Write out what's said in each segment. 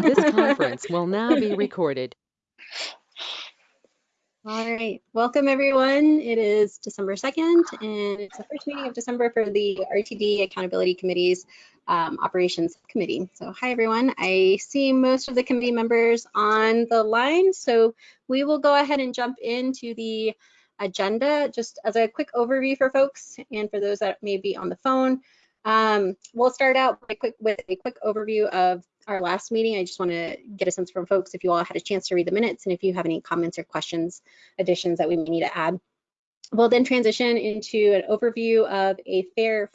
This conference will now be recorded. All right, welcome everyone. It is December 2nd and it's the first meeting of December for the RTD Accountability Committee's um, Operations Committee. So hi everyone, I see most of the committee members on the line. So we will go ahead and jump into the agenda just as a quick overview for folks and for those that may be on the phone. Um, we'll start out quick, with a quick overview of our last meeting. I just want to get a sense from folks if you all had a chance to read the minutes and if you have any comments or questions, additions that we may need to add. We'll then transition into an overview of a fair,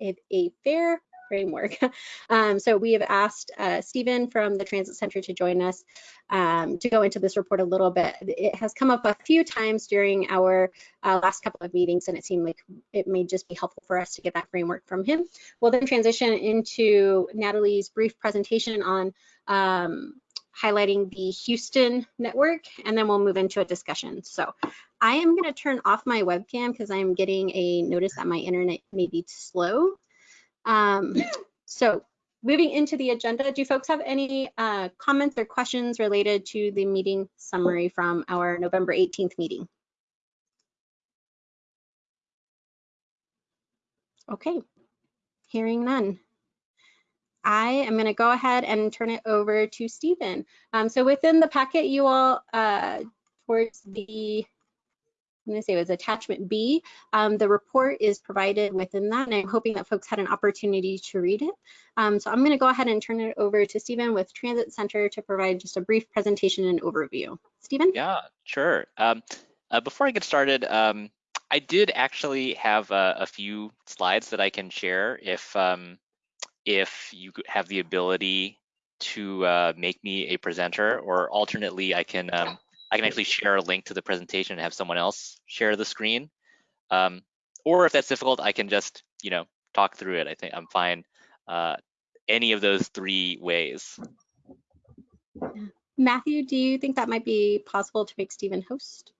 a fair framework. Um, so we have asked uh, Stephen from the Transit Center to join us um, to go into this report a little bit. It has come up a few times during our uh, last couple of meetings and it seemed like it may just be helpful for us to get that framework from him. We'll then transition into Natalie's brief presentation on um, highlighting the Houston network, and then we'll move into a discussion. So I am going to turn off my webcam because I'm getting a notice that my internet may be slow. Um, so moving into the agenda, do folks have any uh, comments or questions related to the meeting summary from our November 18th meeting? Okay, hearing none. I am going to go ahead and turn it over to Stephen. Um, so within the packet, you all, uh, towards the I'm going to say it was attachment B. Um, the report is provided within that, and I'm hoping that folks had an opportunity to read it. Um, so I'm going to go ahead and turn it over to Stephen with Transit Center to provide just a brief presentation and overview. Stephen? Yeah, sure. Um, uh, before I get started, um, I did actually have a, a, few slides that I can share if um, if you have the ability to uh, make me a presenter, or alternately, I can um, I can actually share a link to the presentation and have someone else share the screen. Um, or if that's difficult, I can just, you know, talk through it. I think I'm fine uh, any of those three ways. Matthew, do you think that might be possible to make Stephen host?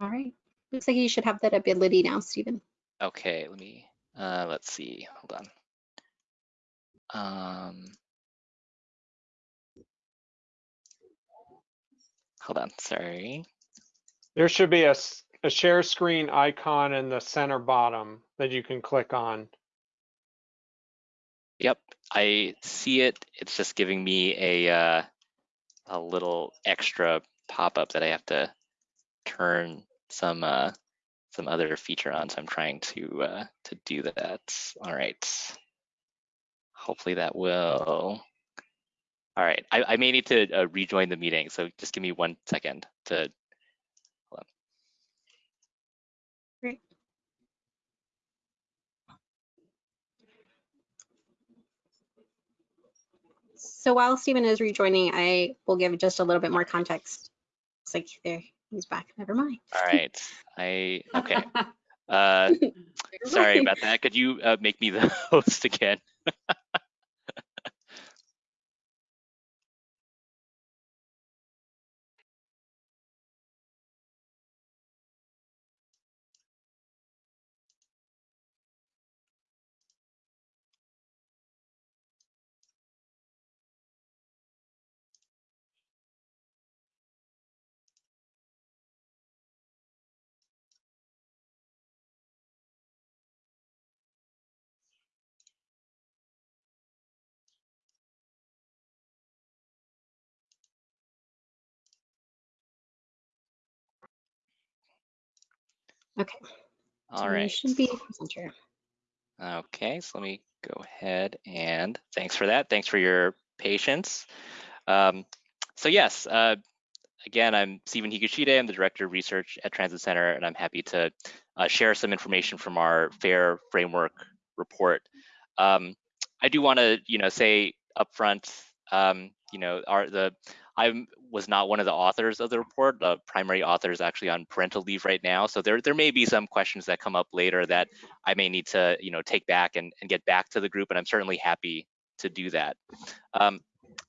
All right. Looks like you should have that ability now, Stephen. Okay, let me, uh, let's see, hold on. Um, hold on, sorry. There should be a, a share screen icon in the center bottom that you can click on. Yep, I see it. It's just giving me a, uh, a little extra pop-up that I have to turn some uh, some other feature on, so I'm trying to uh, to do that. All right. Hopefully that will. All right, I, I may need to uh, rejoin the meeting, so just give me one second to. Great. So while Stephen is rejoining, I will give just a little bit more context. It's like there, He's back. Never mind. All right. I okay. Uh, sorry about that. Could you uh, make me the host again? Okay. All so right. Should be presenter. Okay, so let me go ahead and thanks for that. Thanks for your patience. Um, so yes, uh, again, I'm Stephen Higashide. I'm the Director of Research at Transit Center, and I'm happy to uh, share some information from our FAIR Framework report. Um, I do want to, you know, say upfront, um, you know, our the I was not one of the authors of the report. The primary author is actually on parental leave right now. So there, there may be some questions that come up later that I may need to, you know, take back and, and get back to the group. And I'm certainly happy to do that. Um,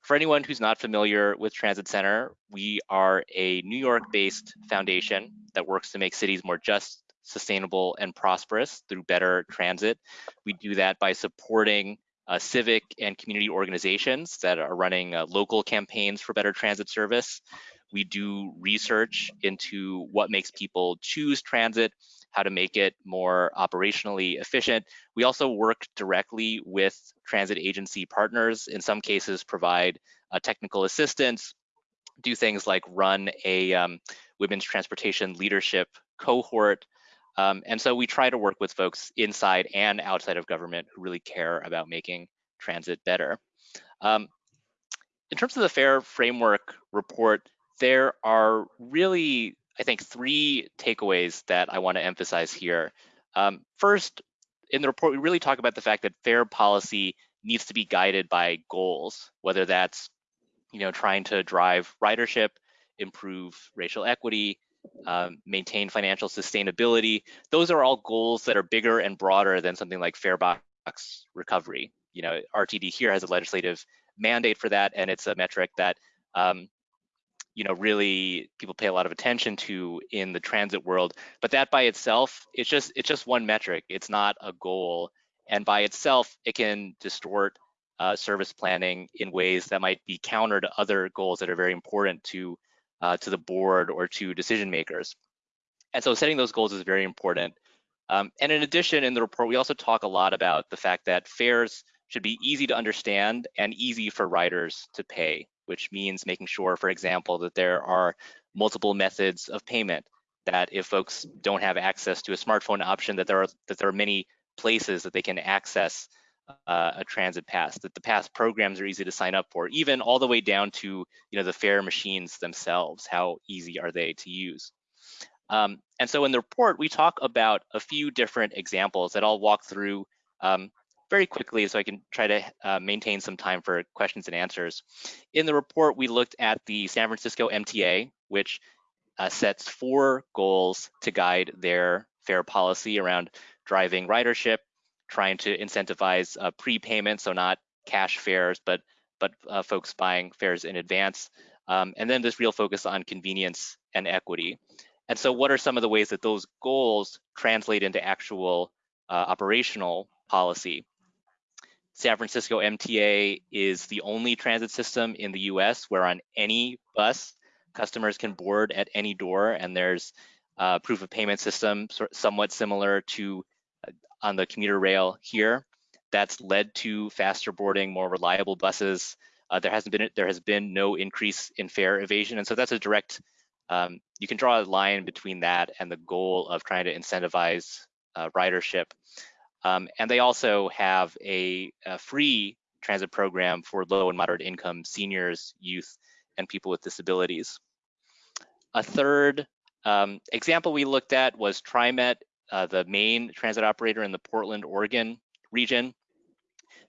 for anyone who's not familiar with Transit Center, we are a New York-based foundation that works to make cities more just, sustainable, and prosperous through better transit. We do that by supporting uh, civic and community organizations that are running uh, local campaigns for better transit service. We do research into what makes people choose transit, how to make it more operationally efficient. We also work directly with transit agency partners, in some cases provide uh, technical assistance, do things like run a um, women's transportation leadership cohort. Um, and so we try to work with folks inside and outside of government who really care about making transit better. Um, in terms of the FAIR framework report, there are really, I think, three takeaways that I want to emphasize here. Um, first, in the report, we really talk about the fact that fare policy needs to be guided by goals, whether that's you know, trying to drive ridership, improve racial equity, um, maintain financial sustainability. Those are all goals that are bigger and broader than something like fare box recovery. You know, RTD here has a legislative mandate for that, and it's a metric that um, you know really people pay a lot of attention to in the transit world but that by itself it's just it's just one metric it's not a goal and by itself it can distort uh, service planning in ways that might be counter to other goals that are very important to uh, to the board or to decision makers. And so setting those goals is very important. Um, and in addition in the report we also talk a lot about the fact that fares should be easy to understand and easy for riders to pay which means making sure, for example, that there are multiple methods of payment, that if folks don't have access to a smartphone option, that there are, that there are many places that they can access uh, a transit pass, that the pass programs are easy to sign up for, even all the way down to you know, the fare machines themselves, how easy are they to use. Um, and so in the report, we talk about a few different examples that I'll walk through um, very quickly so I can try to uh, maintain some time for questions and answers. In the report, we looked at the San Francisco MTA, which uh, sets four goals to guide their fare policy around driving ridership, trying to incentivize uh, prepayment, so not cash fares, but but uh, folks buying fares in advance, um, and then this real focus on convenience and equity. And so, what are some of the ways that those goals translate into actual uh, operational policy? San Francisco MTA is the only transit system in the US where on any bus, customers can board at any door and there's a proof of payment system somewhat similar to uh, on the commuter rail here. That's led to faster boarding, more reliable buses. Uh, there hasn't been there has been no increase in fare evasion, and so that's a direct. Um, you can draw a line between that and the goal of trying to incentivize uh, ridership. Um, and they also have a, a, free transit program for low and moderate income seniors, youth, and people with disabilities. A third um, example we looked at was TriMet, uh, the main transit operator in the Portland, Oregon region.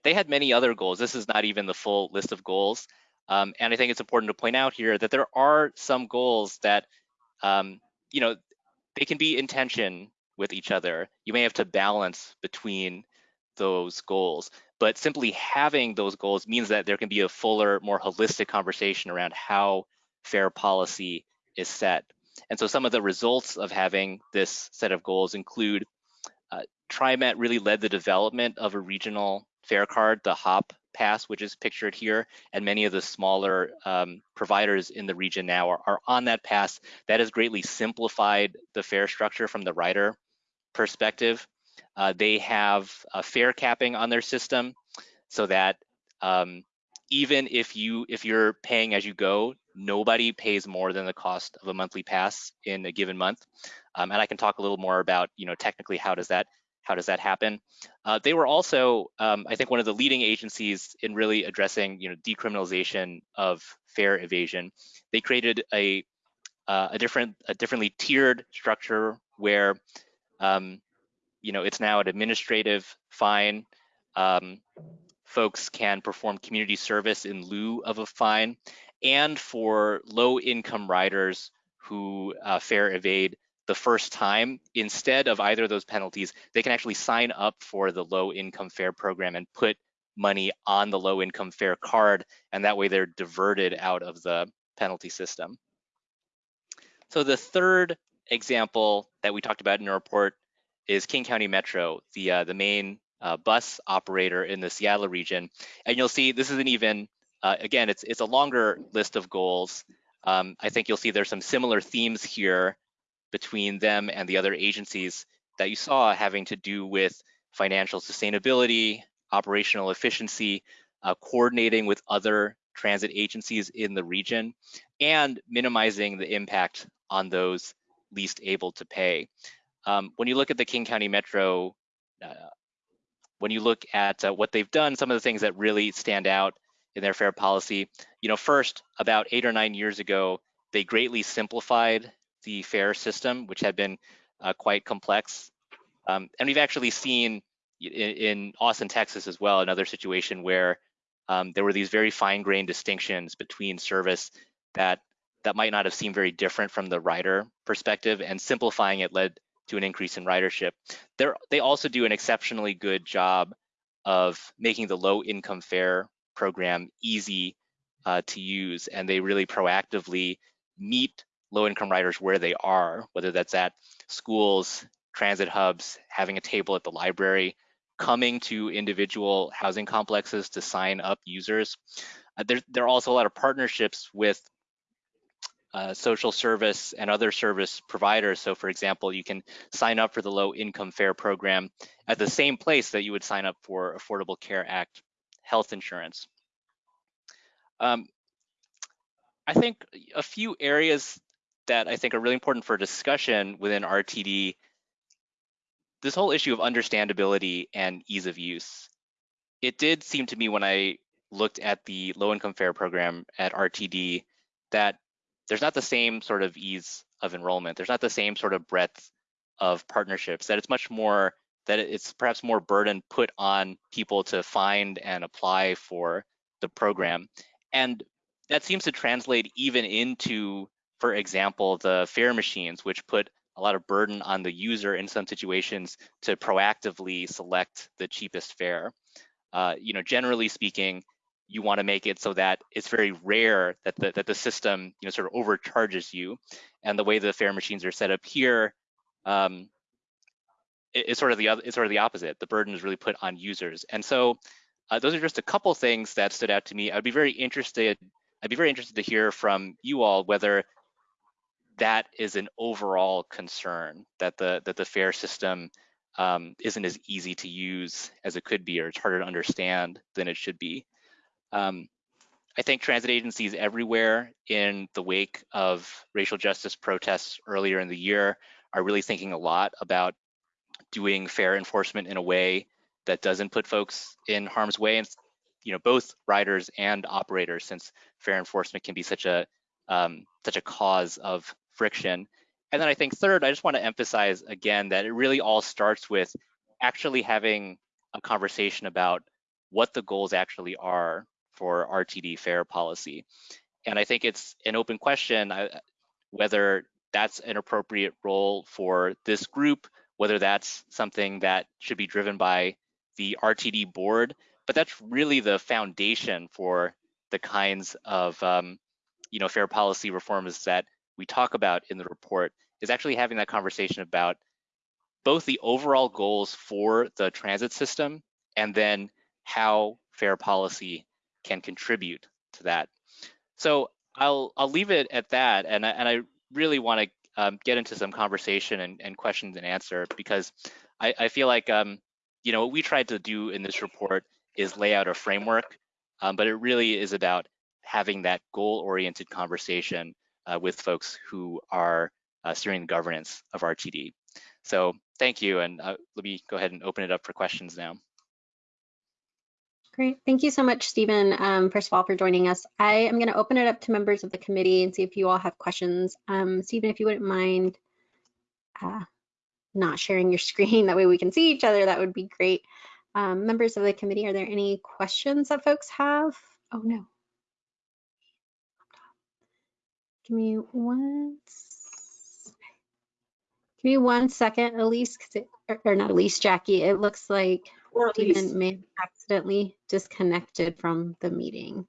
They had many other goals. This is not even the full list of goals. Um, and I think it's important to point out here that there are some goals that, um, you know, they can be in tension with each other. You may have to balance between those goals, but simply having those goals means that there can be a fuller, more holistic conversation around how fare policy is set. And so some of the results of having this set of goals include uh, TriMet really led the development of a regional fare card, the HOP pass, which is pictured here, and many of the smaller um, providers in the region now are, are on that pass. That has greatly simplified the fare structure from the rider perspective. Uh, they have a fare capping on their system so that um, even if you if you're paying as you go, nobody pays more than the cost of a monthly pass in a given month. Um, and I can talk a little more about you know technically how does that how does that happen? Uh, they were also, um, I think, one of the leading agencies in really addressing, you know, decriminalization of fare evasion. They created a uh, a different, a differently tiered structure where, um, you know, it's now an administrative fine. Um, folks can perform community service in lieu of a fine, and for low-income riders who uh, fare evade, the first time, instead of either of those penalties, they can actually sign up for the low income fare program and put money on the low income fare card, and that way they're diverted out of the penalty system. So the third example that we talked about in the report is King County Metro, the uh, the main uh, bus operator in the Seattle region. And you'll see this is an even, uh, again, it's, it's a longer list of goals. Um, I think you'll see there's some similar themes here between them and the other agencies that you saw having to do with financial sustainability, operational efficiency, uh, coordinating with other transit agencies in the region, and minimizing the impact on those least able to pay. Um, when you look at the King County Metro uh, when you look at uh, what they've done, some of the things that really stand out in their fare policy, you know, first, about eight or nine years ago, they greatly simplified the fare system, which had been uh, quite complex. Um, and we've actually seen in, in, Austin, Texas as well, another situation where um, there were these very fine-grained distinctions between service that that might not have seemed very different from the rider perspective, and simplifying it led to an increase in ridership. They're, they also do an exceptionally good job of making the low income fare program easy uh, to use, and they really proactively meet low income riders where they are, whether that's at schools, transit hubs, having a table at the library, coming to individual housing complexes to sign up users. Uh, there, there are also a lot of partnerships with uh, social service and other service providers. So for example, you can sign up for the low income fare program at the same place that you would sign up for Affordable Care Act health insurance. Um, I think a few areas that I think are really important for discussion within RTD, this whole issue of understandability and ease of use. It did seem to me when I looked at the low income fare program at RTD that there's not the same sort of ease of enrollment. There's not the same sort of breadth of partnerships that it's much more that it's perhaps more burden put on people to find and apply for the program. And that seems to translate even into, for example, the fare machines, which put a lot of burden on the user in some situations to proactively select the cheapest fare. Uh, you know, generally speaking, you want to make it so that it's very rare that the, that the system you know sort of overcharges you and the way the fare machines are set up here um, it, it's sort of the other it's sort of the opposite. The burden is really put on users. And so uh, those are just a couple things that stood out to me. I'd be very interested i'd be very interested to hear from you all whether that is an overall concern that the that the fare system um, isn't as easy to use as it could be or it's harder to understand than it should be. Um, I think transit agencies everywhere in the wake of racial justice protests earlier in the year are really thinking a lot about doing fare enforcement in a way that doesn't put folks in harm's way and you know both riders and operators since fare enforcement can be such a um, such a cause of friction and then i think third i just want to emphasize again that it really all starts with actually having a conversation about what the goals actually are for RTD fare policy. And I think it's an open question uh, whether that's an appropriate role for this group, whether that's something that should be driven by the RTD board, but that's really the foundation for the kinds of um, you know fare policy reforms that we talk about in the report is actually having that conversation about both the overall goals for the transit system and then how fare policy can contribute to that. So I'll I'll leave it at that, and I, and I really want to um, get into some conversation and, and questions and answer because I, I feel like um, you know what we tried to do in this report is lay out a framework, um, but it really is about having that goal-oriented conversation uh, with folks who are uh, steering the governance of RTD. So thank you, and uh, let me go ahead and open it up for questions now. Great. Thank you so much, Stephen, um, first of all, for joining us. I am going to open it up to members of the committee and see if you all have questions. Um, Stephen, if you wouldn't mind uh, not sharing your screen, that way we can see each other, that would be great. Um, members of the committee, are there any questions that folks have? Oh, no. Give me one, give me one second, Elise, it, or, or not Elise, Jackie. It looks like Or at least, may have accidentally disconnected from the meeting.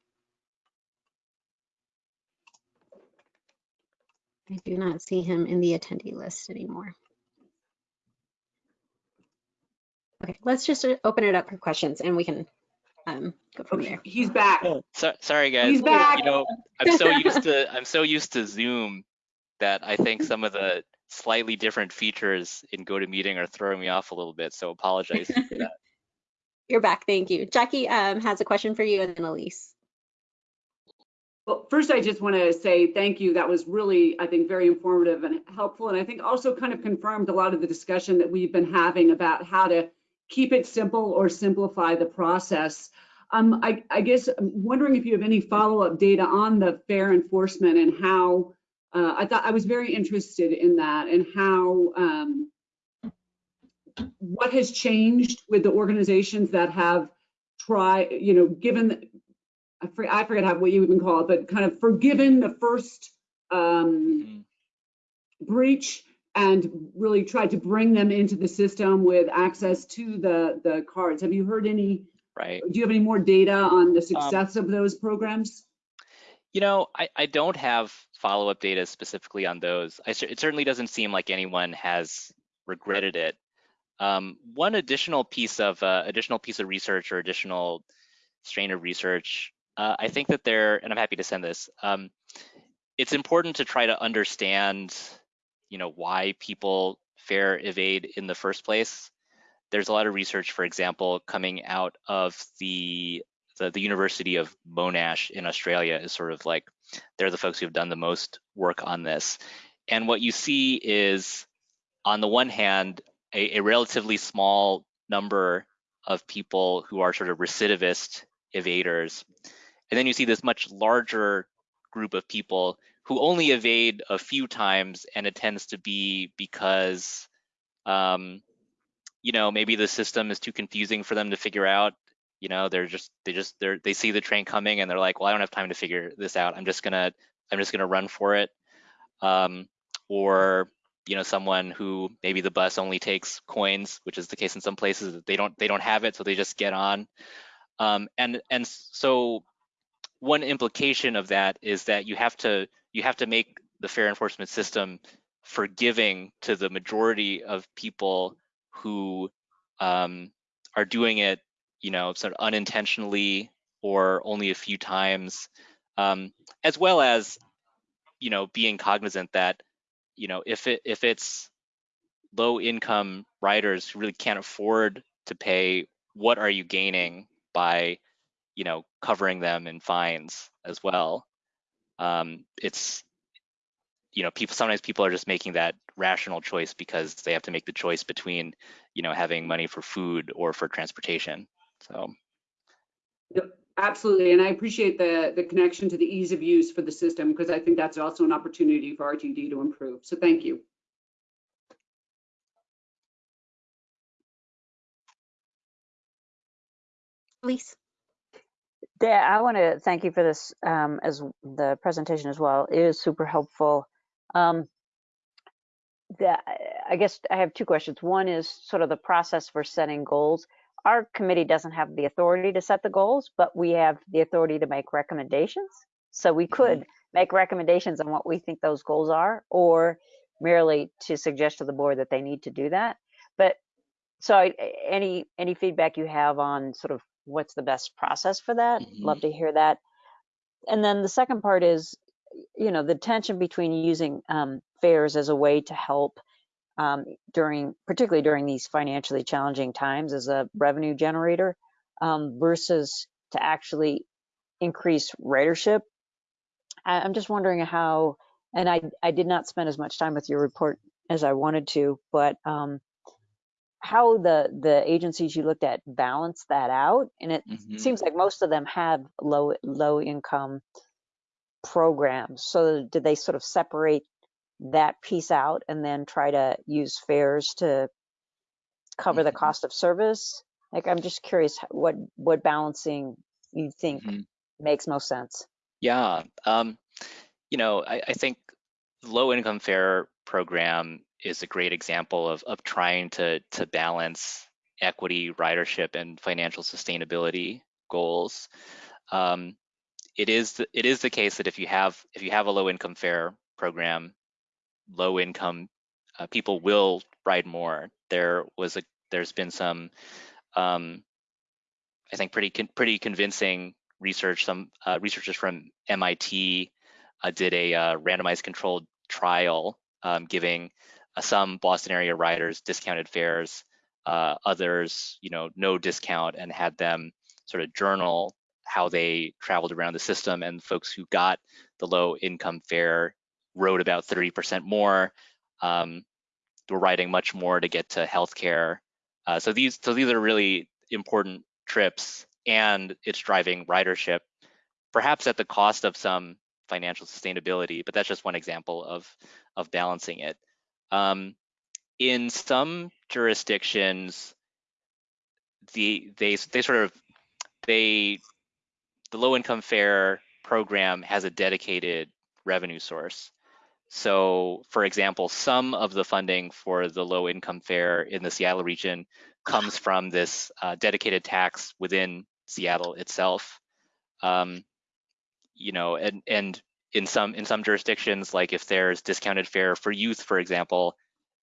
I do not see him in the attendee list anymore. Okay, let's just uh, open it up for questions and we can um, go from there. he's back. So, sorry guys. He's back. You know, I'm so used to I'm so used to Zoom that I think some of the slightly different features in GoToMeeting are throwing me off a little bit. So apologize for that. You're back, thank you. Jackie um, has a question for you and then Elise. Well, first, I just want to say thank you. That was really, I think, very informative and helpful. And I think also kind of confirmed a lot of the discussion that we've been having about how to keep it simple or simplify the process. Um, I, I guess I'm wondering if you have any follow-up data on the fare enforcement and how, uh, I thought I was very interested in that and how, um, what has changed with the organizations that have tried, you know, given, I forget, I forget how, what you even call it, but kind of forgiven the first um, Mhm. breach and really tried to bring them into the system with access to the, the cards. Have you heard any, Right. do you have any more data on the success of those programs? You know, I, I don't have follow-up data specifically on those. I, it certainly doesn't seem like anyone has regretted it. Um, one additional piece of uh, additional piece of research or additional strain of research, uh, I think that there, and I'm happy to send this. Um, it's important to try to understand, you know, why people fare evade in the first place. There's a lot of research, for example, coming out of the the, the University of Monash in Australia is sort of like they're the folks who have done the most work on this. And what you see is, on the one hand, a, a relatively small number of people who are sort of recidivist evaders. And then you see this much larger group of people who only evade a few times, and it tends to be because, um, you know, maybe the system is too confusing for them to figure out. You know they're just they just they're they see the train coming and they're like well i don't have time to figure this out. I'm just gonna i'm just gonna run for it. Um, or you know someone who maybe the bus only takes coins which is the case in some places they don't they don't have it so they just get on. Um, and and so one implication of that is that you have to you have to make the fare enforcement system forgiving to the majority of people who um, are doing it you know, sort of unintentionally or only a few times, um, as well as, you know, being cognizant that, you know, if it if it's low income riders who really can't afford to pay, what are you gaining by, you know, covering them in fines as well? Um, it's, you know, people sometimes people are just making that rational choice because they have to make the choice between, you know, having money for food or for transportation. So Yep, Absolutely, and I appreciate the, the connection to the ease of use for the system, because I think that's also an opportunity for RTD to improve. So thank you. Elise? Yeah, I want to thank you for this um, as the presentation as well. It is super helpful. Um, the, I guess I have two questions. One is sort of the process for setting goals. Our committee doesn't have the authority to set the goals, but we have the authority to make recommendations. So we could make recommendations on what we think those goals are, or merely to suggest to the board that they need to do that. But so I, any any feedback you have on sort of what's the best process for that? Mhm. Love to hear that. And then the second part is, you know, the tension between using um, fares as a way to help um, during, particularly during these financially challenging times as a revenue generator um, versus to actually increase ridership. I, I'm just wondering how, and I, I did not spend as much time with your report as I wanted to, but um, how the the agencies you looked at balance that out, and it Mhm. seems like most of them have low low income programs. So did they sort of separate that piece out and then try to use fares to cover the Mhm. cost of service? Like I'm just curious what what balancing you think Mhm. makes most sense. Yeah, um, you know, I, I think low income fare program is a great example of of trying to to balance equity, ridership, and financial sustainability goals. Um, it is the, it is the case that if you have if you have a low income fare program, low income uh, people will ride more. There was a there's been some um, I think pretty con pretty convincing research. Some uh, researchers from MIT uh, did a uh, randomized controlled trial um, giving uh, some Boston area riders discounted fares, uh, others, you know, no discount, and had them sort of journal how they traveled around the system. And folks who got the low income fare rode about 30% more. Um, were riding much more to get to healthcare. Uh, so these so these are really important trips, and it's driving ridership, perhaps at the cost of some financial sustainability. But that's just one example of of balancing it. Um, in some jurisdictions, the they they sort of they the low income fare program has a dedicated revenue source. So, for example, some of the funding for the low income fare in the Seattle region comes from this uh, dedicated tax within Seattle itself. Um, you know, and and in some in some jurisdictions, like if there's discounted fare for youth, for example,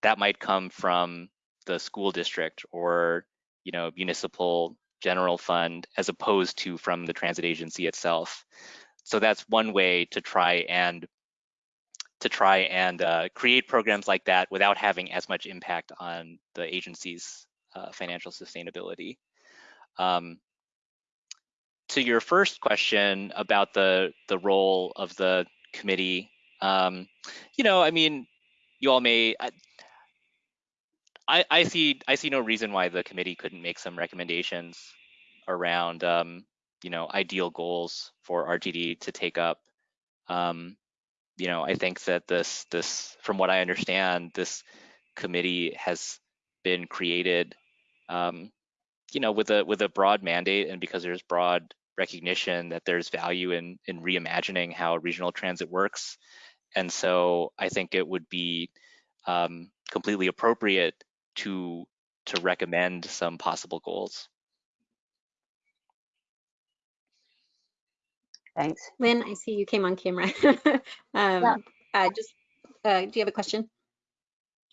that might come from the school district or you know municipal general fund as opposed to from the transit agency itself. So that's one way to try and to try and uh, create programs like that without having as much impact on the agency's uh, financial sustainability. Um, to your first question about the the role of the committee, um, you know, I mean, you all may. I, I see I see no reason why the committee couldn't make some recommendations around um, you know ideal goals for RTD to take up. Um, you know, I think that this this from what I understand, this committee has been created, um, you know, with a with a broad mandate, and because there's broad recognition that there's value in in reimagining how regional transit works, and so I think it would be um, completely appropriate to to recommend some possible goals. Thanks. Lynn, I see you came on camera. um, Yeah. uh, just, uh, do you have a question?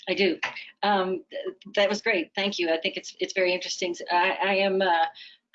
I do. Um, th- that was great. Thank you. I think it's it's very interesting. I, I am uh,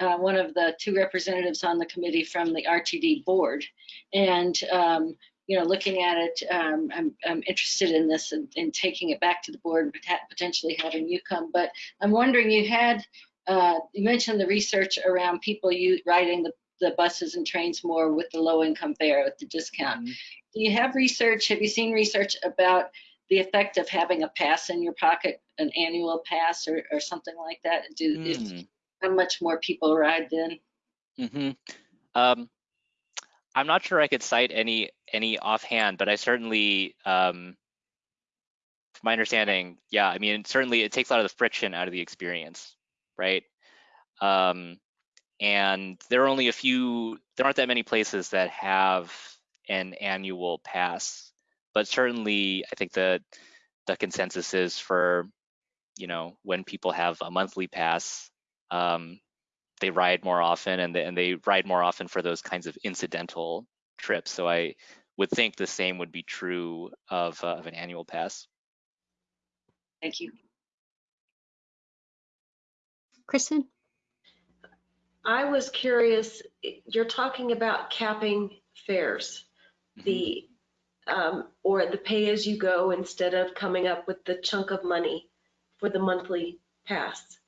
uh, one of the two representatives on the committee from the RTD board, and um, you know, looking at it, um, I'm I'm interested in this and, and taking it back to the board and potentially having you come. But I'm wondering, you had uh, you mentioned the research around people you riding the the buses and trains more with the low income fare with the discount. Do you have research? Have you seen research about the effect of having a pass in your pocket, an annual pass or, or something like that? Do Mm. how much more people ride then? hmm Um, I'm not sure I could cite any any offhand, but I certainly, um, from my understanding, yeah, I mean, certainly it takes a lot of the friction out of the experience, right? Um, and there are only a few, there aren't that many places that have an annual pass, but certainly I think the the consensus is for, you know, when people have a monthly pass, um, they ride more often and they, and they ride more often for those kinds of incidental trips. So I would think the same would be true of, uh, of an annual pass. Thank you. Kristen? I was curious, you're talking about capping fares, Mhm. the, um, or the pay as you go instead of coming up with the chunk of money for the monthly pass.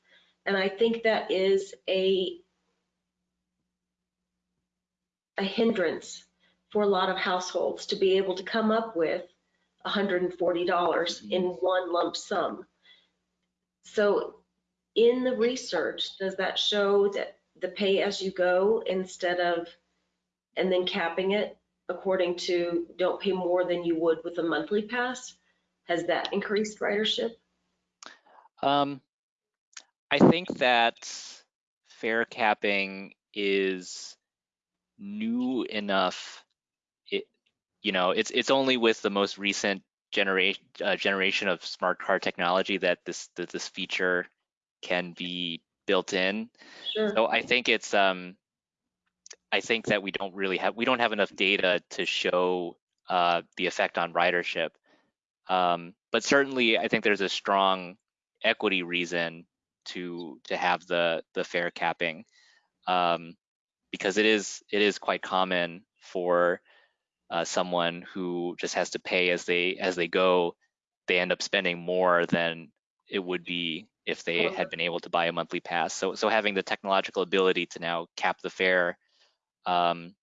And I think that is a, a hindrance for a lot of households to be able to come up with $140 in one lump sum. So in the research, does that show that the pay as you go instead of, and then capping it according to don't pay more than you would with a monthly pass? Has that increased ridership? Um, I think that fare capping is new enough. It, you know, it's it's only with the most recent generation uh, generation of smart car technology that this that this feature can be built in. Sure. So I think it's um, I think that we don't really have we don't have enough data to show uh, the effect on ridership. Um, but certainly, I think there's a strong equity reason to to have the the fare capping um, because it is it is quite common for uh, someone who just has to pay as they as they go. They end up spending more than it would be if they had been able to buy a monthly pass. So so having the technological ability to now cap the fare, um,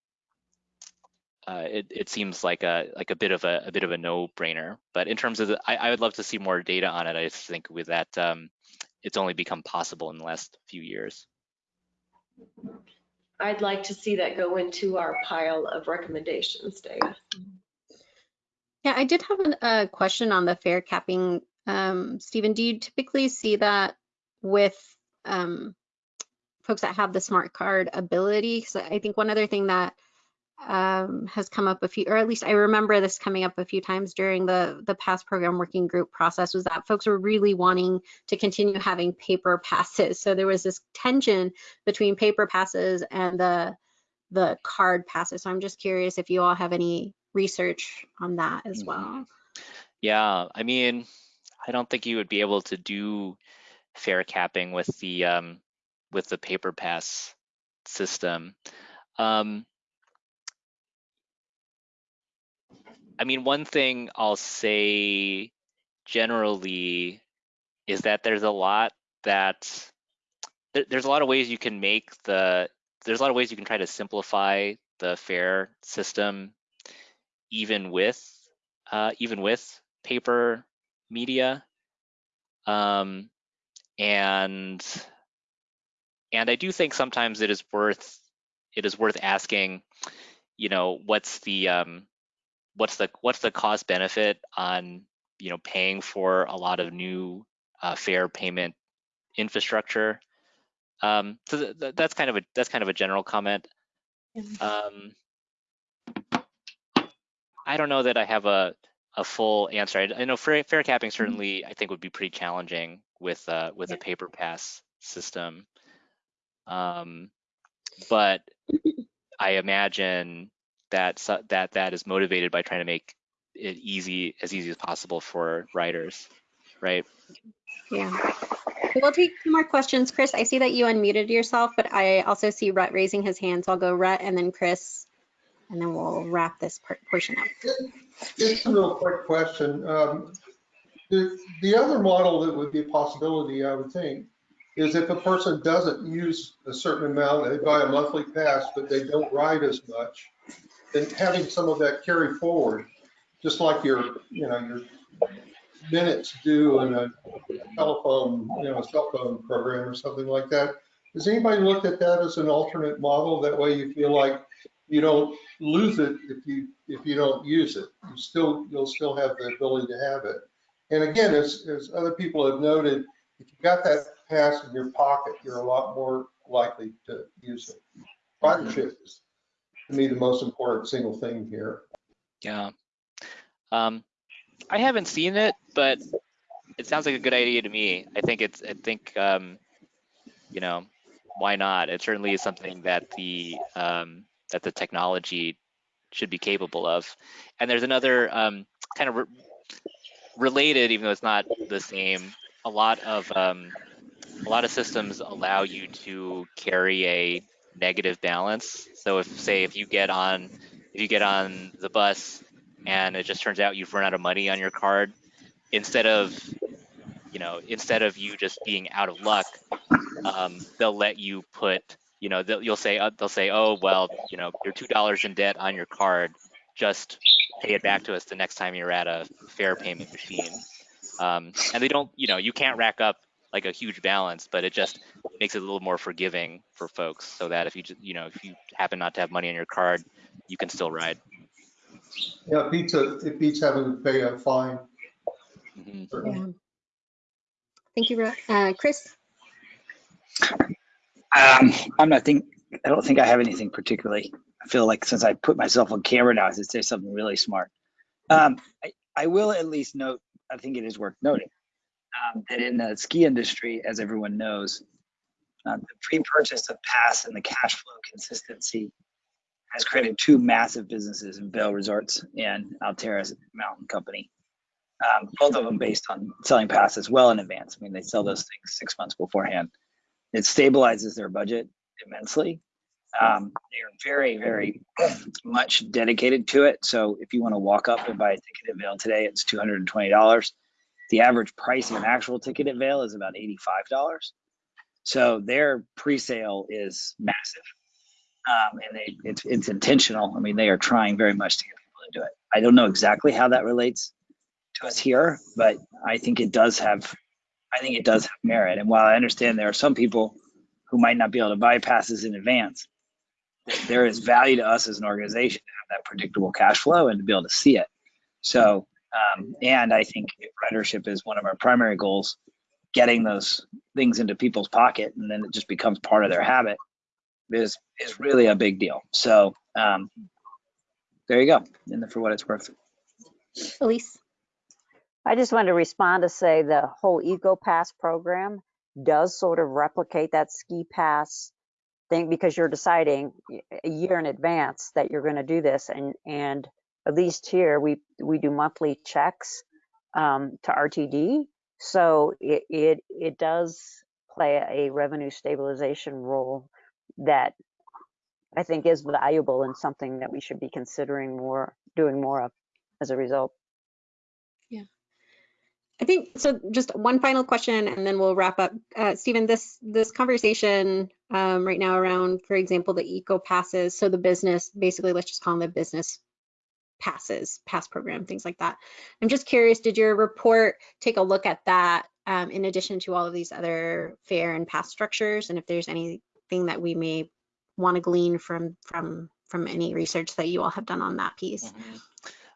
uh, it it seems like a like a bit of a, a bit of a no-brainer. But in terms of the, I, I would love to see more data on it. I just think with that, um, it's only become possible in the last few years. I'd like to see that go into our pile of recommendations, Dave. Yeah, I did have an- a question on the fare capping. Um, Stephen, do you typically see that with um, folks that have the smart card ability? Because I think one other thing that um, has come up a few, or at least I remember this coming up a few times during the the past program working group process, was that folks were really wanting to continue having paper passes. So there was this tension between paper passes and the the card passes. So I'm just curious if you all have any research on that as Mhm. well. Yeah, I mean, I don't think you would be able to do fare capping with the um, with the paper pass system. Um, I mean, one thing I'll say generally is that there's a lot that there, there's a lot of ways you can make the there's a lot of ways you can try to simplify the fare system even with uh, even with paper media um, and and I do think sometimes it is worth it is worth asking you know what's the um, what's the what's the cost benefit on you know paying for a lot of new uh, fare payment infrastructure? Um, so th- th- that's kind of a that's kind of a general comment. Um, I don't know that I have a a full answer. I, I know fare, fare capping certainly I think would be pretty challenging with uh, with a paper pass system. Um, but I imagine that that that is motivated by trying to make it easy as easy as possible for writers, right? Yeah. We'll take two more questions. Chris, I see that you unmuted yourself, but I also see Rhett raising his hand. So I'll go Rhett and then Chris, and then we'll wrap this part- portion up. Just a real quick question. Um, The, the other model that would be a possibility, I would think, is if a person doesn't use a certain amount, they buy a monthly pass, but they don't ride as much, then having some of that carry forward, just like your, you know, your minutes due in a telephone, you know, a cell phone program or something like that. Has anybody looked at that as an alternate model? That way you feel like you don't lose it if you, if you don't use it. You still, you'll still have the ability to have it. And again, as, as other people have noted, if you've got that pass in your pocket, you're a lot more likely to use it. Ridership is, to me, the most important single thing here. Yeah. Um, I haven't seen it, but it sounds like a good idea to me. I think it's, I think, um, you know, why not? It certainly is something that the, um, that the technology should be capable of. And there's another, um, kind of re- related, even though it's not the same, a lot of, um, a lot of systems allow you to carry a negative balance. So if, say, if you get on, if you get on the bus and it just turns out you've run out of money on your card, instead of, you know, instead of you just being out of luck, um, they'll let you put, you know, they'll, you'll say, uh, they'll say, oh, well, you know, you're two dollars in debt on your card, just pay it back to us the next time you're at a fare payment machine. Um, and they don't, you know, you can't rack up like a huge balance, but it just makes it a little more forgiving for folks, so that if you, just, you know, if you happen not to have money on your card, you can still ride. Yeah, it beats, a- it beats having to pay a fine. Mhm. Yeah. Thank you, Rhett. Uh, Chris? Um, I'm not think, I don't think I have anything particularly. I feel like since I put myself on camera now, I should say something really smart. Um, I, I will at least note, I think it is worth noting um, that in the ski industry, as everyone knows, uh, the pre-purchase of pass and the cash flow consistency has created two massive businesses in Vail Resorts and Alterra Mountain Company. Um, both of them based on selling passes well in advance. I mean, they sell those things six months beforehand. It stabilizes their budget immensely. Um, they're very, very much dedicated to it. So if you want to walk up and buy a ticket at Vail today, it's $220. The average price of an actual ticket at Vail is about $85. So their pre-sale is massive, um, and they it's it's intentional. I mean, they are trying very much to get people to do it. I don't know exactly how that relates to us here, but I think it does have I think it does have merit. And while I understand there are some people who might not be able to buy passes in advance, there is value to us as an organization to have that predictable cash flow and to be able to see it. So, um, and I think ridership is one of our primary goals. Getting those things into people's pocket and then it just becomes part of their habit is is really a big deal. So, um, there you go. And for what it's worth. Elise? I just wanted to respond to say the whole Eco Pass program does sort of replicate that ski pass thing because you're deciding a year in advance that you're going to do this and and at least here we we do monthly checks um, to RTD so it, it it does play a revenue stabilization role that I think is valuable and something that we should be considering more doing more of as a result. I think so. Just one final question, and then we'll wrap up. Uh, Stephen, this this conversation um, right now around, for example, the eco passes. So the business, basically, let's just call them the business passes, pass program, things like that. I'm just curious, did your report take a look at that um, in addition to all of these other fare and pass structures, and if there's anything that we may want to glean from from from any research that you all have done on that piece? Mm -hmm.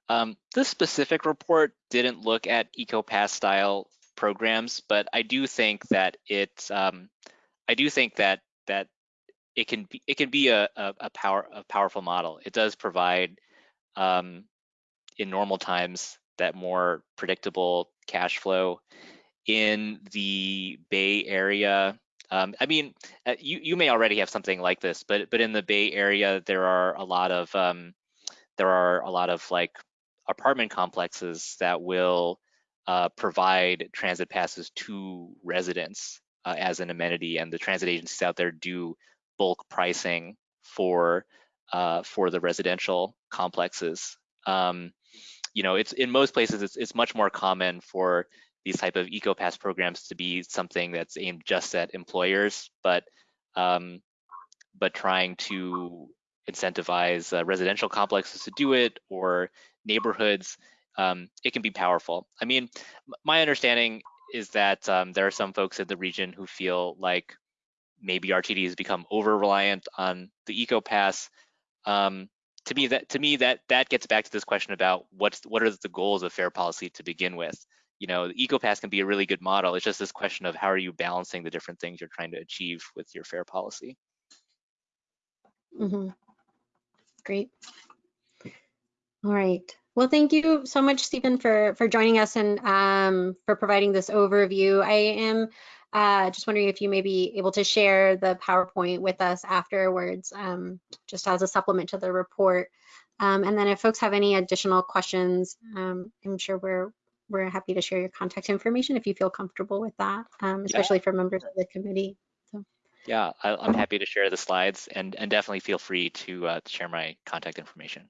Um, this specific report didn't look at EcoPass style programs, but I do think that it, um, I do think that that it can be it can be a, a, a power a powerful model. It does provide um, in normal times that more predictable cash flow in the Bay Area. Um, I mean, uh, you you may already have something like this, but but in the Bay Area there are a lot of um, there are a lot of like apartment complexes that will uh, provide transit passes to residents uh, as an amenity, and the transit agencies out there do bulk pricing for uh, for the residential complexes. Um, you know, it's in most places it's it's much more common for these type of EcoPass programs to be something that's aimed just at employers, but um, but trying to incentivize uh, residential complexes to do it or neighborhoods, um, it can be powerful. I mean, my understanding is that um, there are some folks in the region who feel like maybe RTD has become over reliant on the eco pass. Um, to me, that to me that that gets back to this question about what's what are the goals of fare policy to begin with. You know, the eco pass can be a really good model. It's just this question of how are you balancing the different things you're trying to achieve with your fare policy. Mm -hmm. Great. All right. Well, thank you so much, Stephen, for, for joining us and um, for providing this overview. I am uh, just wondering if you may be able to share the PowerPoint with us afterwards, um, just as a supplement to the report. Um, and then if folks have any additional questions, um, I'm sure we're we're happy to share your contact information if you feel comfortable with that, um, especially yeah. for members of the committee. So. Yeah, I, am happy to share the slides and, and definitely feel free to uh, share my contact information.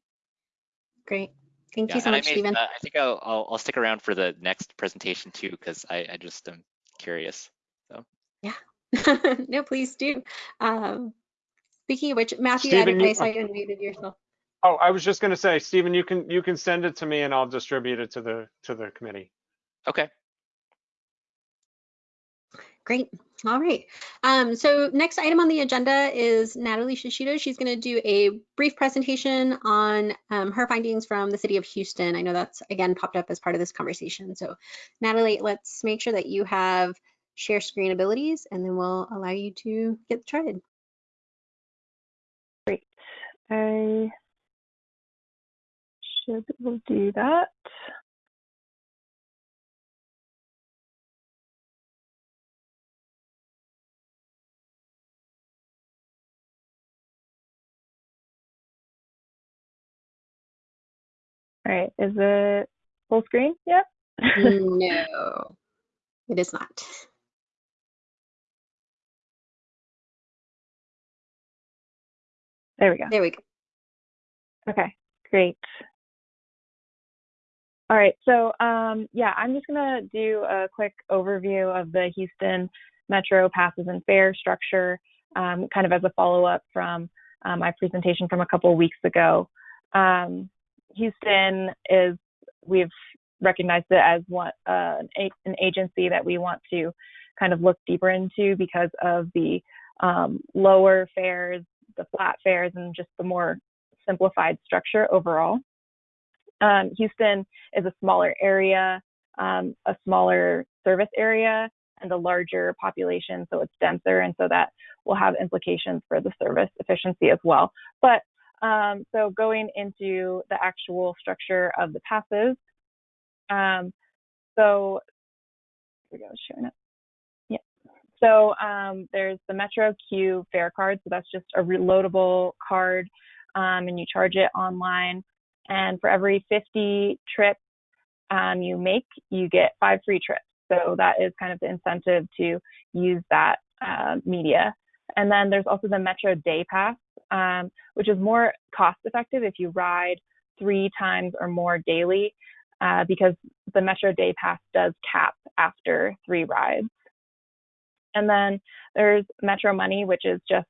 Great. Thank yeah, you so much, I Stephen. Uh, I think I'll, I'll, I'll stick around for the next presentation too, because I, I just am curious. So yeah, no, please do. Um, speaking of which, Matthew, Stephen, I, you, I saw you unmuted yourself. Oh, I was just going to say, Stephen, you can you can send it to me and I'll distribute it to the to the committee. Okay. Great. All right. Um, so next item on the agenda is Natalie Shishido. She's going to do a brief presentation on um, her findings from the city of Houston. I know that's again popped up as part of this conversation. So Natalie, let's make sure that you have share screen abilities and then we'll allow you to get started. Great. I should do that. Right. Is it full screen yet? No, it is not. There we go. There we go. Okay, great. All right, so um, yeah, I'm just gonna do a quick overview of the Houston Metro passes and fare structure, um, kind of as a follow-up from uh, my presentation from a couple of weeks ago. Um, Houston is, we've recognized it as one, uh, an, agency that we want to kind of look deeper into because of the um, lower fares, the flat fares, and just the more simplified structure overall. Um, Houston is a smaller area, um, a smaller service area, and a larger population, so it's denser, and so that will have implications for the service efficiency as well. But um, so going into the actual structure of the passes, um, so we go, showing it. Yeah. So um, there's the Metro Q fare card, so that's just a reloadable card, um, and you charge it online. And for every 50 trips um, you make, you get five free trips. So that is kind of the incentive to use that uh, media. And then there's also the Metro Day Pass, um, which is more cost effective if you ride three times or more daily, uh, because the Metro Day Pass does cap after three rides. And then there's Metro Money, which is just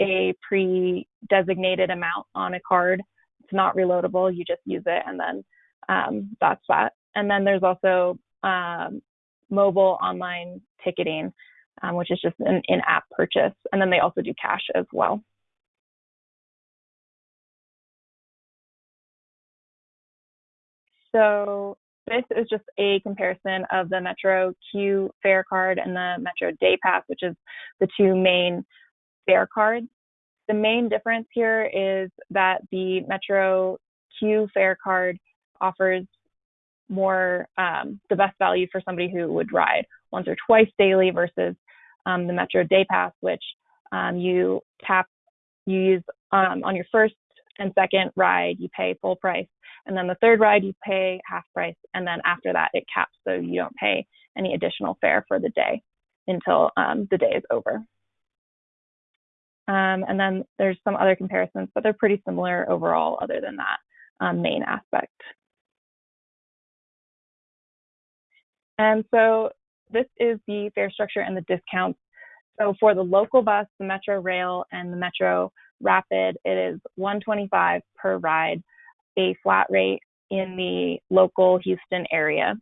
a pre designated amount on a card. It's not reloadable, you just use it, and then um, that's that. And then there's also um, mobile online ticketing, um, which is just an in app purchase. And then they also do cash as well. So this is just a comparison of the Metro Q fare card and the Metro Day Pass, which is the two main fare cards. The main difference here is that the Metro Q fare card offers more um, the best value for somebody who would ride once or twice daily versus um, the Metro Day Pass, which um, you tap, you use um, on your first and second ride, you pay full price. And then the third ride, you pay half price. And then after that, it caps so you don't pay any additional fare for the day until um, the day is over. Um, and then there's some other comparisons, but they're pretty similar overall, other than that main aspect. And so this is the fare structure and the discounts. So for the local bus, the Metro Rail, and the Metro Rapid, it is 125 per ride, a flat rate in the local Houston area.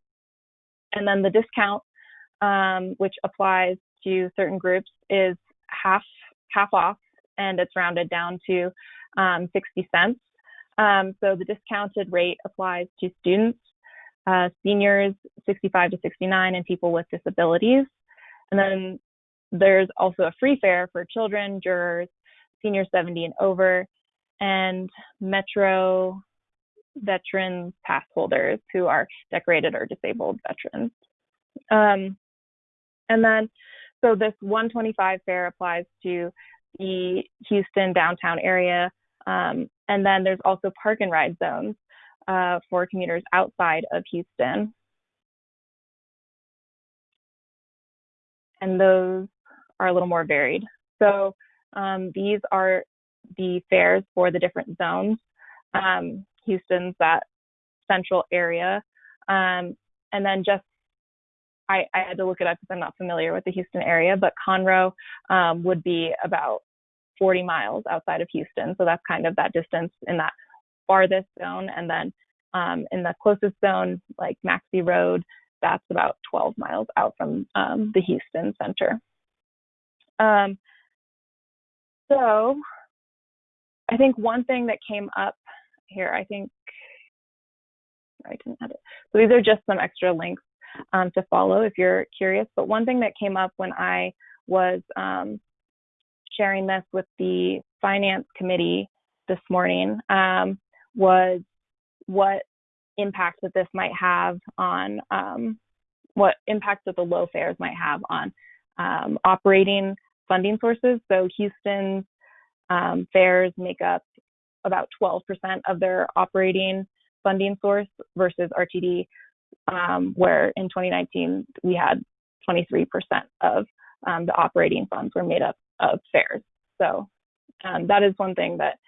And then the discount, um, which applies to certain groups, is half half off, and it's rounded down to um, 60 cents. Um, so the discounted rate applies to students, uh, seniors 65 to 69, and people with disabilities. And then there's also a free fare for children, jurors, senior 70 and over, and Metro veterans pass holders who are decorated or disabled veterans. Um, and then, so this 125 fare applies to the Houston downtown area. Um, and then there's also park and ride zones uh, for commuters outside of Houston. And those are a little more varied. So um, these are the fares for the different zones. Um, Houston's that central area. Um, and then just, I, I, had to look it up because I'm not familiar with the Houston area, but Conroe um, would be about 40 miles outside of Houston. So that's kind of that distance in that farthest zone. And then um, in the closest zone, like Maxey Road, that's about 12 miles out from um, the Houston center. Um, so I think one thing that came up here, I think I didn't edit. So these are just some extra links um, to follow if you're curious. But one thing that came up when I was um, sharing this with the finance committee this morning um, was what impact that this might have on um, what impact that the low fares might have on um, operating funding sources. So Houston's um, fares make up about 12% of their operating funding source versus RTD, um, where in 2019 we had 23% of um, the operating funds were made up of fares. So um, that is one thing that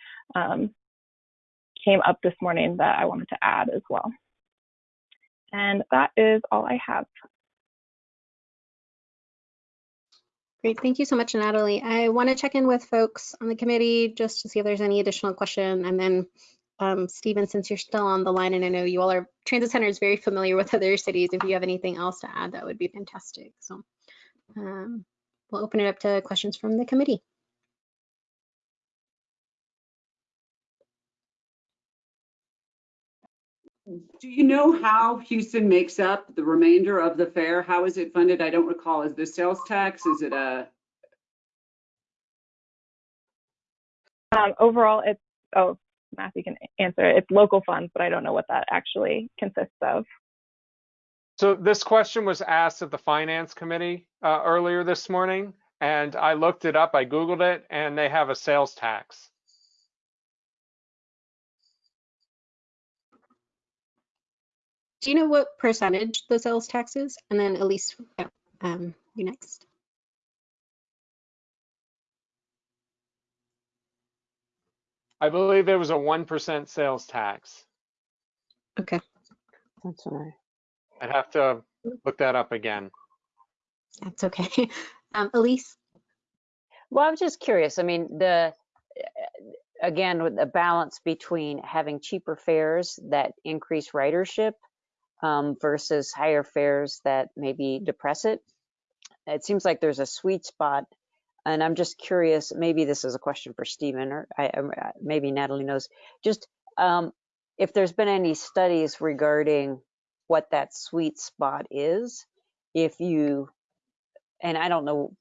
came up this morning that I wanted to add as well. And that is all I have. Great, thank you so much, Natalie. I want to check in with folks on the committee just to see if there's any additional question. And then um, Stephen, since you're still on the line and I know you all are, Transit Center is very familiar with other cities. If you have anything else to add, that would be fantastic. So um, we'll open it up to questions from the committee. Do you know how Houston makes up the remainder of the fare? How is it funded? I don't recall. Is the sales tax, is it a, Um, overall, it's, oh, Matthew can answer it. It's local funds, but I don't know what that actually consists of. So this question was asked at the finance committee uh, earlier this morning, and I looked it up. I Googled it, and they have a sales tax. Do you know what percentage the sales tax is? And then Elise, um, you next. I believe it was a 1% sales tax. Okay, That's all right. I'd have to look that up again. that's okay. Um, Elise? Well, I'm just curious. I mean, the again with the balance between having cheaper fares that increase ridership um, versus higher fares that maybe depress it. It seems like there's a sweet spot, and I'm just curious. Maybe this is a question for Stephen, or I, I- maybe Natalie knows. Just um, if there's been any studies regarding what that sweet spot is, if you and I don't know,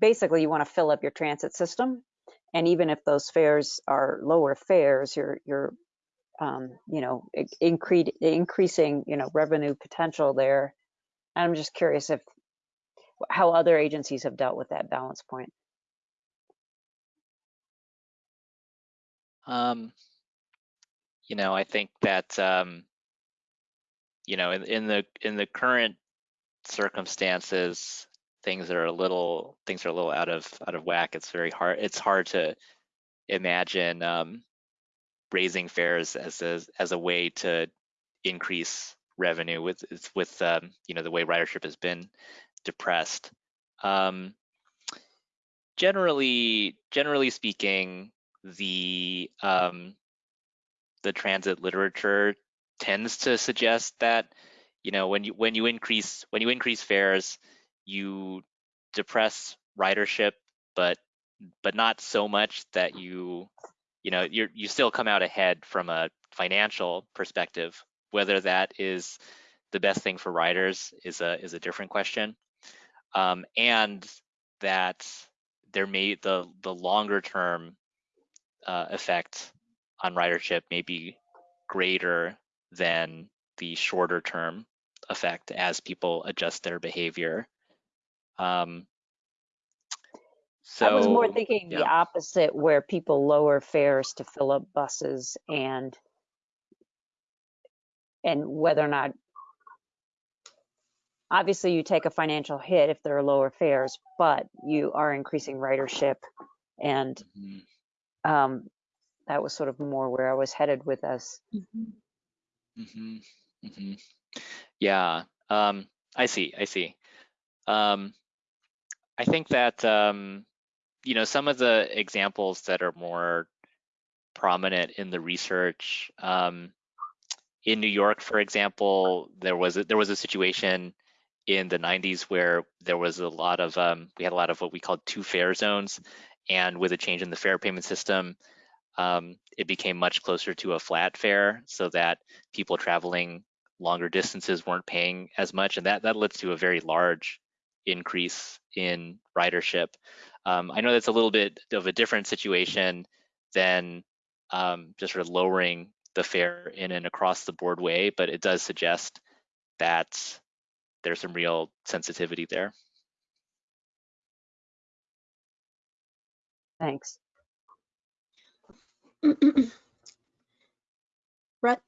basically you want to fill up your transit system. And even if those fares are lower fares, you're, you're, um, you know, increasing, you know, revenue potential there. I'm just curious if, how other agencies have dealt with that balance point. Um, you know, I think that um, you know, in, in the in the current circumstances, things are a little things are a little out of out of whack. It's very hard. It's hard to imagine um, raising fares as a as a way to increase revenue with with um, you know the way ridership has been depressed. Um, generally, generally speaking, the um, the transit literature tends to suggest that you know when you when you increase when you increase fares you depress ridership, but but not so much that you you know you you still come out ahead from a financial perspective. Whether that is the best thing for riders is a is a different question, um, and that there may the the longer term uh, effect on ridership may be greater than the shorter term effect as people adjust their behavior. Um, so I was more thinking yeah. the opposite, where people lower fares to fill up buses and and whether or not obviously you take a financial hit if there are lower fares, but you are increasing ridership and Mhm, um, that was sort of more where I was headed with us. mhm, mhm. Yeah, um, I see, I see. Um, I think that um, you know some of the examples that are more prominent in the research um, in New York, for example, there was a, there was a situation in the 90s where there was a lot of um, we had a lot of what we called two fare zones, and with a change in the fare payment system, um, it became much closer to a flat fare, so that people traveling longer distances weren't paying as much, and that that led to a very large increase in ridership. Um, I know that's a little bit of a different situation than um, just sort of lowering the fare in an across the board way, but it does suggest that there's some real sensitivity there. Thanks. Brett?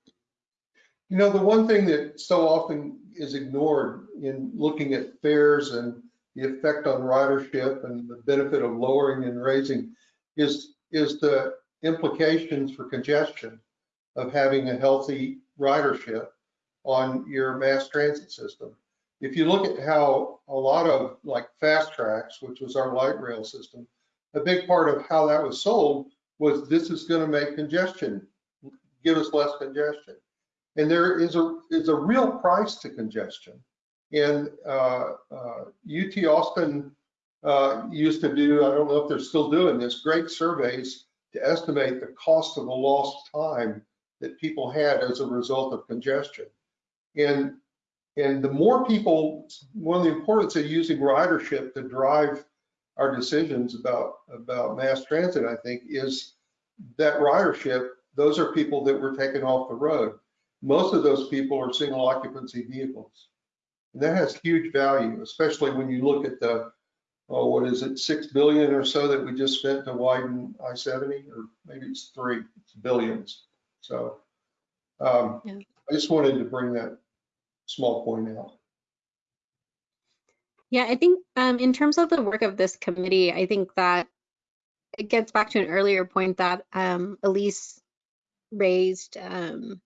You know, the one thing that so often is ignored in looking at fares and the effect on ridership and the benefit of lowering and raising is, is the implications for congestion of having a healthy ridership on your mass transit system. If you look at how a lot of like FasTracks, which was our light rail system, a big part of how that was sold was this is going to make congestion, give us less congestion. And there is a is a real price to congestion. And uh, uh, UT Austin uh, used to do, I don't know if they're still doing this, great surveys to estimate the cost of the lost time that people had as a result of congestion. And and the more people, one of the importance of using ridership to drive our decisions about about mass transit, I think, is that ridership. Those are people that were taken off the road. Most of those people are single occupancy vehicles. And that has huge value, especially when you look at the, oh, what is it, six billion or so that we just spent to widen I-70, or maybe it's three, it's billions. So um, Yeah. I just wanted to bring that small point out. Yeah, I think um, in terms of the work of this committee, I think that it gets back to an earlier point that um, Elise raised um,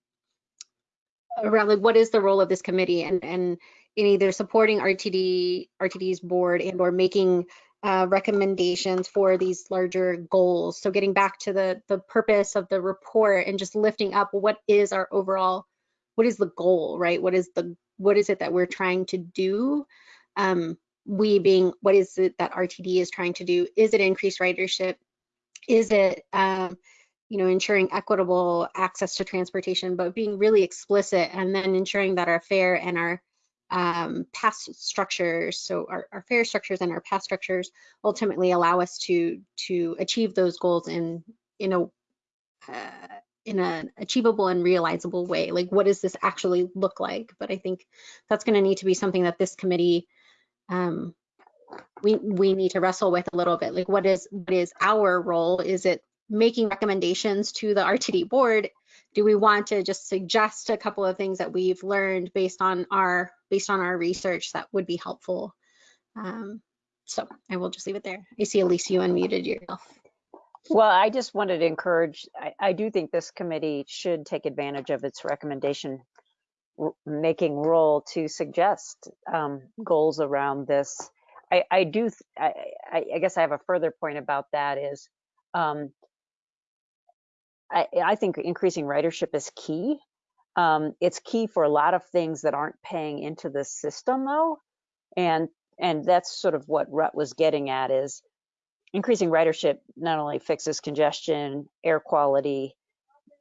around like what is the role of this committee and and in either supporting RTD RTD's board and or making uh, recommendations for these larger goals. So getting back to the the purpose of the report and just lifting up what is our overall what is the goal, right? What is the what is it that we're trying to do? Um, we being what is it that RTD is trying to do? Is it increase ridership? Is it um, you know ensuring equitable access to transportation, but being really explicit and then ensuring that our fare and our um, pass structures, so our, our fare structures and our pass structures ultimately allow us to to achieve those goals in in a uh, in an achievable and realizable way. Like, what does this actually look like? But I think that's going to need to be something that this committee um, we we need to wrestle with a little bit. Like, what is what is our role? Is it making recommendations to the RTD board? Do we want to just suggest a couple of things that we've learned based on our based on our research that would be helpful? Um, so I will just leave it there. I see Elise, you unmuted yourself. Well, I just wanted to encourage, I, I do think this committee should take advantage of its recommendation making role to suggest um, goals around this. I, I do, I, I, guess I have a further point about that is um, I, I think increasing ridership is key. Um, it's key for a lot of things that aren't paying into the system though. And, and that's sort of what Rut was getting at is increasing ridership not only fixes congestion, air quality,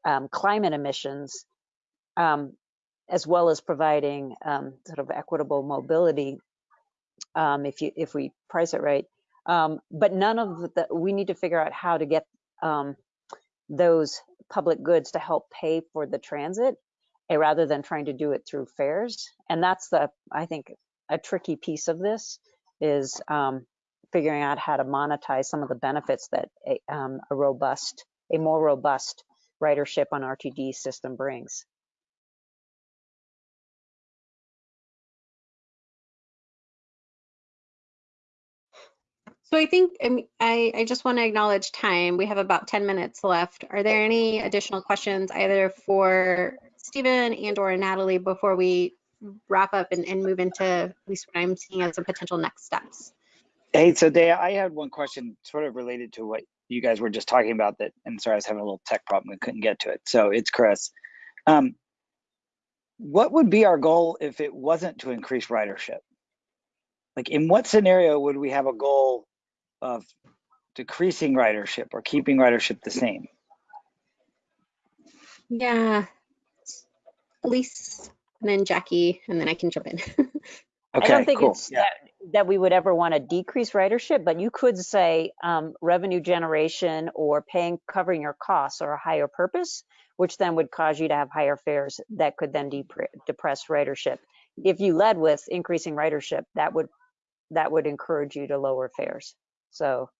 um, climate emissions, um, as well as providing um, sort of equitable mobility um, if you if we price it right. Um, but none of the we need to figure out how to get those public goods to help pay for the transit, rather than trying to do it through fares. And that's the I think a tricky piece of this is um, figuring out how to monetize some of the benefits that a, um, a robust, a more robust ridership on RTD system brings. So I think I, mean, I, I just want to acknowledge time. We have about 10 minutes left. Are there any additional questions either for Stephen and or Natalie before we wrap up and, and move into at least what I'm seeing as a potential next steps? Hey, so Daya, I had one question sort of related to what you guys were just talking about that, and sorry, I was having a little tech problem and couldn't get to it. So it's Chris. Um, what would be our goal if it wasn't to increase ridership? Like in what scenario would we have a goal of decreasing ridership or keeping ridership the same? Yeah, Elise and then Jackie, and then I can jump in. Okay, I don't think cool. it's Yeah. that, that we would ever want to decrease ridership, but you could say um, revenue generation or paying, covering your costs or a higher purpose, which then would cause you to have higher fares that could then depre- depress ridership. If you led with increasing ridership, that would that would encourage you to lower fares. So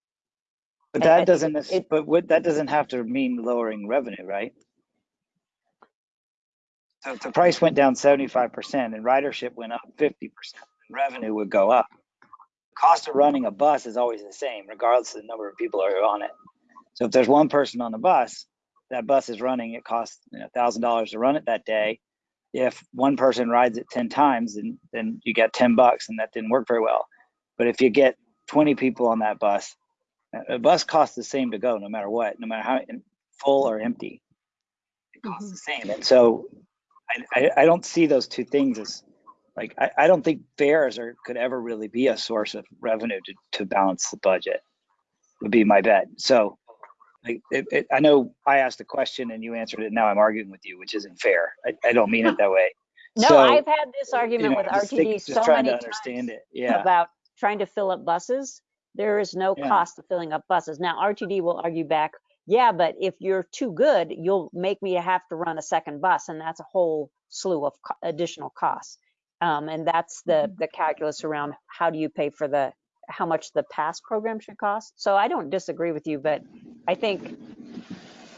But I- I that doesn't, it- but what, that doesn't have to mean lowering revenue, right? So if the price went down 75% and ridership went up 50%, revenue would go up. The cost of running a bus is always the same, regardless of the number of people who are on it. So if there's one person on the bus, that bus is running, it costs you know, $1,000 to run it that day. If one person rides it 10 times, then, then you get 10 bucks, and that didn't work very well. But if you get 20 people on that bus, a bus costs the same to go no matter what, no matter how full or empty. It costs Mhm. the same. And so I, I, I don't see those two things as like I, I don't think fares are could ever really be a source of revenue to, to balance the budget would be my bet. So like it, it, I know I asked a question and you answered it. Now I'm arguing with you, which isn't fair. I, I don't mean it that way. No, So, I've had this you argument know, with just think- RTD so trying many to times understand it. Yeah. about trying to fill up buses. There is no Yeah. cost to filling up buses. Now, RTD will argue back, yeah, but if you're too good, you'll make me have to run a second bus, and that's a whole slew of co- additional costs. Um, and that's the the calculus around how do you pay for the how much the pass program should cost. So I don't disagree with you, but I think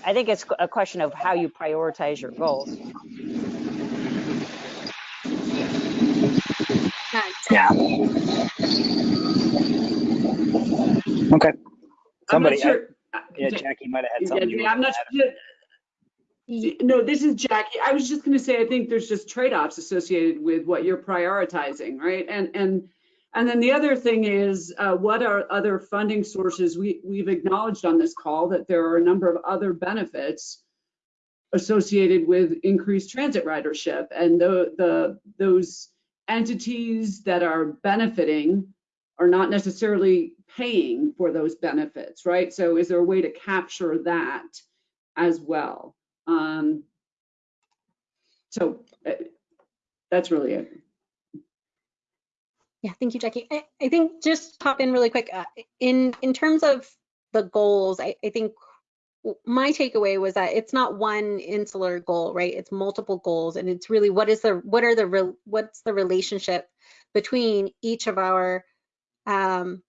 I think it's a question of how you prioritize your goals. Yeah. Okay. I'm Somebody, not I- sure. Yeah, Jackie might have had something. yeah, I'm not sure. No, this is Jackie. I was just going to say, I think there's just trade-offs associated with what you're prioritizing, right? And and and then the other thing is, uh, what are other funding sources? We we've acknowledged on this call that there are a number of other benefits associated with increased transit ridership, and the the those entities that are benefiting are not necessarily paying for those benefits, right? So is there a way to capture that as well? Um, so uh, that's really it. Yeah, thank you, Jackie. I, I think just pop in really quick. Uh, in in terms of the goals, I, I think my takeaway was that it's not one insular goal, right? It's multiple goals, and it's really what is the what are the real what's the relationship between each of our um,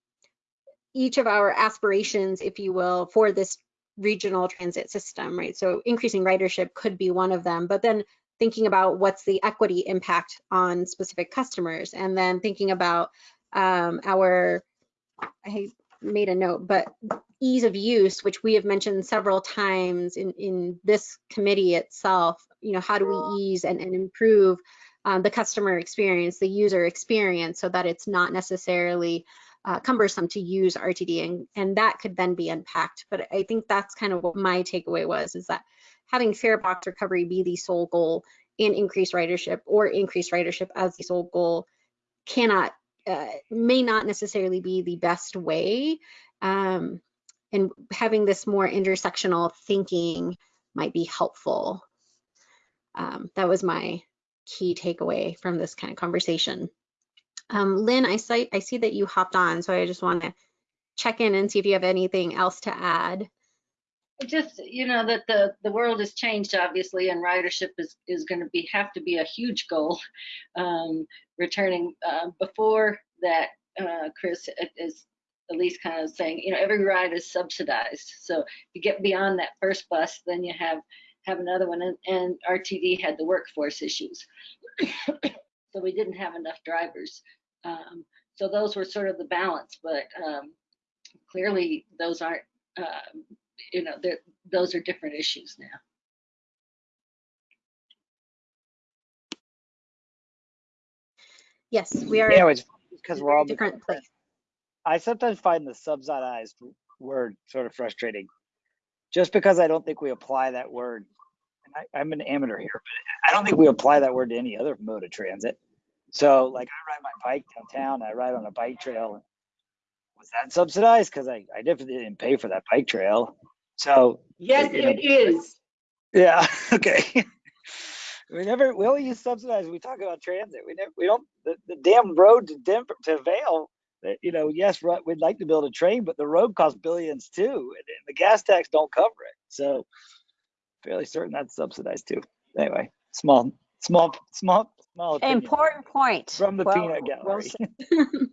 each of our aspirations, if you will, for this regional transit system, right? So increasing ridership could be one of them, but then thinking about what's the equity impact on specific customers, and then thinking about um, our, I made a note, but ease of use, which we have mentioned several times in, in this committee itself, you know, how do we ease and, and improve um, the customer experience, the user experience, so that it's not necessarily uh, cumbersome to use RTD, and, and that could then be unpacked. But I think that's kind of what my takeaway was, is that having fare box recovery be the sole goal and increase ridership or increase ridership as the sole goal cannot, uh, may not necessarily be the best way. Um, and having this more intersectional thinking might be helpful. Um, that was my key takeaway from this kind of conversation. Um, Lynn, I see, I see that you hopped on, so I just want to check in and see if you have anything else to add. just you know that the the world has changed obviously and ridership is is going to be have to be a huge goal um returning uh, before that uh chris is at least kind of saying you know every ride is subsidized so if you get beyond that first bus then you have have another one and, and rtd had the workforce issues so we didn't have enough drivers um so those were sort of the balance but um clearly those aren't uh, you know, those are different issues now. Yes, we are Yeah, it's because we're all very different place. I sometimes find the subsidized word sort of frustrating, just because I don't think we apply that word. I, I'm an amateur here, but I don't think we apply that word to any other mode of transit. So, like, I ride my bike downtown. I ride on a bike trail. Was that subsidized? Because I, I definitely didn't pay for that bike trail. So, Yes, it is. yeah, okay. we never, we only use subsidized. We talk about transit. We never, we don't. The, the damn road to Denver to Vail. Uh, you know, yes, we'd like to build a train, but the road costs billions too, and, and the gas tax don't cover it. So, fairly certain that's subsidized too. Anyway, small, small, small, small. opinion Important point. from the Well- peanut gallery. said.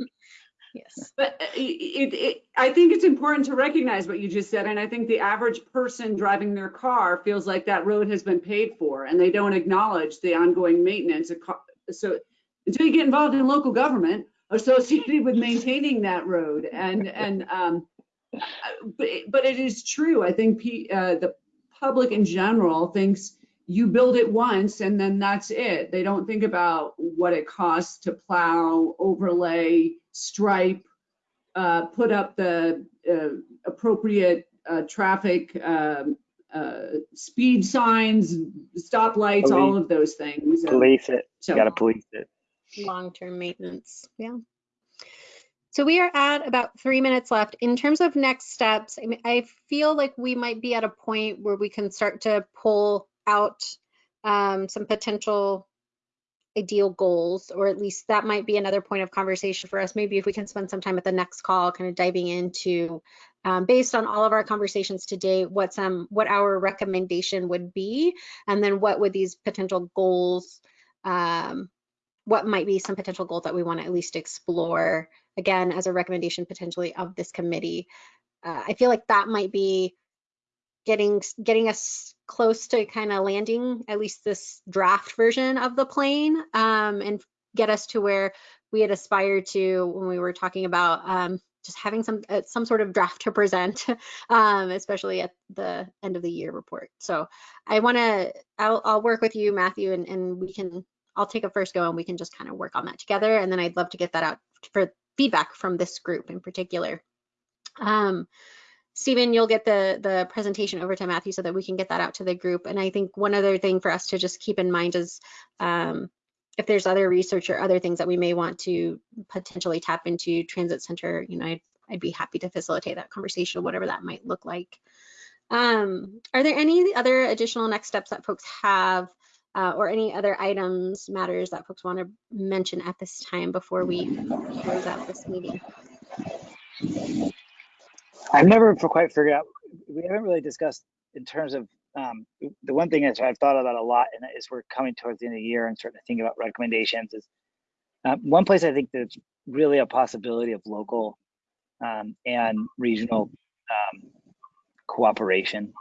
Yes. But uh, it, it, I think it's important to recognize what you just said, and I think the average person driving their car feels like that road has been paid for, and they don't acknowledge the ongoing maintenance. So until you get involved in local government associated with maintaining that road, and and um, uh, but it- but it is true. I think pe- uh, the public in general thinks you build it once and then that's it. They don't think about what it costs to plow, overlay, stripe, uh, put up the uh, appropriate uh, traffic um, uh, speed signs, stoplights, all of those things. Police it. so- You gotta police it. long-term maintenance. Yeah. So we are at about three minutes left. In terms of next steps, I mean, I feel like we might be at a point where we can start to pull out um, some potential ideal goals, or at least that might be another point of conversation for us. Maybe if we can spend some time at the next call, kind of diving into, um, based on all of our conversations today, what some what our recommendation would be, and then what would these potential goals um, what might be some potential goals that we want to at least explore again as a recommendation potentially of this committee uh, i feel like that might be getting getting us close to kind of landing at least this draft version of the plane um, and get us to where we had aspired to when we were talking about um, just having some uh, some sort of draft to present um, especially at the end of the year report so i want to I'll, I'll work with you matthew and, and we can I'll take a first go and we can just kind of work on that together. And then I'd love to get that out for feedback from this group in particular. Um, Stephen, you'll get the, the presentation over to Matthew so that we can get that out to the group. And I think one other thing for us to just keep in mind is um, if there's other research or other things that we may want to potentially tap into Transit Center, you know, I'd, I'd be happy to facilitate that conversation, whatever that might look like. Um, are there any other additional next steps that folks have uh, or any other items, matters that folks want to mention at this time before we close out this meeting? I've never quite figured out, we haven't really discussed in terms of, um, the one thing that I've thought about a lot and is we're coming towards the end of the year and starting to think about recommendations is, uh, one place I think that's really a possibility of local, um, and regional, um, cooperation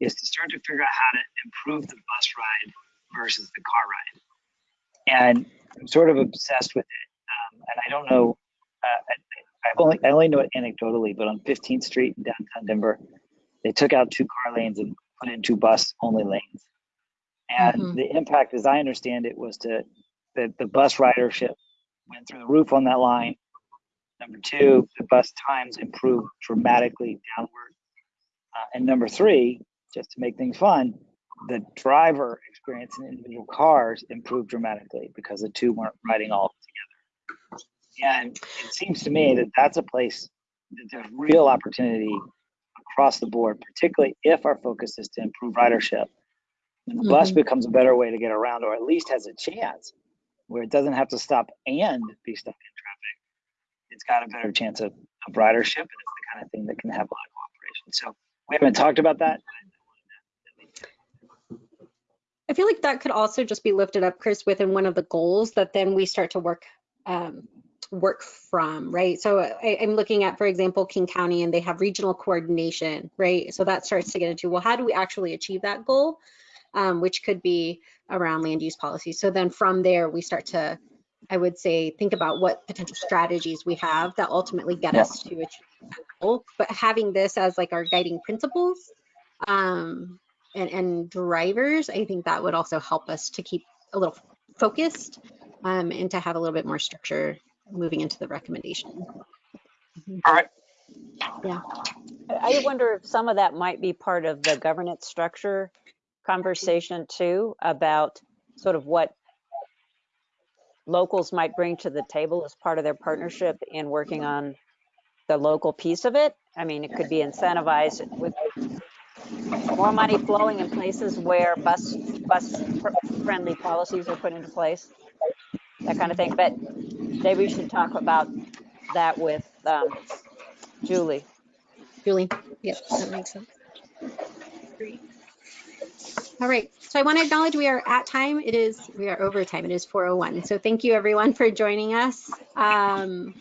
is to start to figure out how to improve the bus ride versus the car ride. And I'm sort of obsessed with it. Um, and I don't know, uh, I, I've only, I only know it anecdotally, but on 15th Street in downtown Denver, they took out two car lanes and put in two bus only lanes. And Mhm. the impact, as I understand it, was to that the bus ridership went through the roof on that line. Number two, the bus times improved dramatically downward. Uh, and number three, just to make things fun, the driver experience in individual cars improved dramatically because the two weren't riding all together. And it seems to me that that's a place that there's real opportunity across the board, particularly if our focus is to improve ridership. And the bus Mhm. becomes a better way to get around, or at least has a chance where it doesn't have to stop and be stuck in traffic. It's got a better chance of, of ridership, and it's the kind of thing that can have a lot of cooperation. So we haven't talked about that. I feel like that could also just be lifted up, Chris, within one of the goals that then we start to work um, work from, right? So I, I'm looking at, for example, King County, and they have regional coordination, right? So that starts to get into, well, how do we actually achieve that goal? Um, which could be around land use policy. So then from there, we start to, I would say, think about what potential strategies we have that ultimately get Yeah. us to achieve that goal. But having this as like our guiding principles, um, and, and drivers, I think that would also help us to keep a little focused um, and to have a little bit more structure moving into the recommendation. All right. Yeah. I wonder if some of that might be part of the governance structure conversation too, about sort of what locals might bring to the table as part of their partnership in working on the local piece of it. I mean, it could be incentivized with more money flowing in places where bus, bus friendly policies are put into place, that kind of thing. But maybe we should talk about that with um, Julie. Julie, yep, that makes sense. All right, so I want to acknowledge we are at time. It is, we are over time. It is 4:01. So thank you everyone for joining us. Um,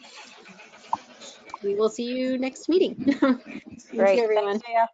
we will see you next meeting. Thank Great. you, everyone. Thanks.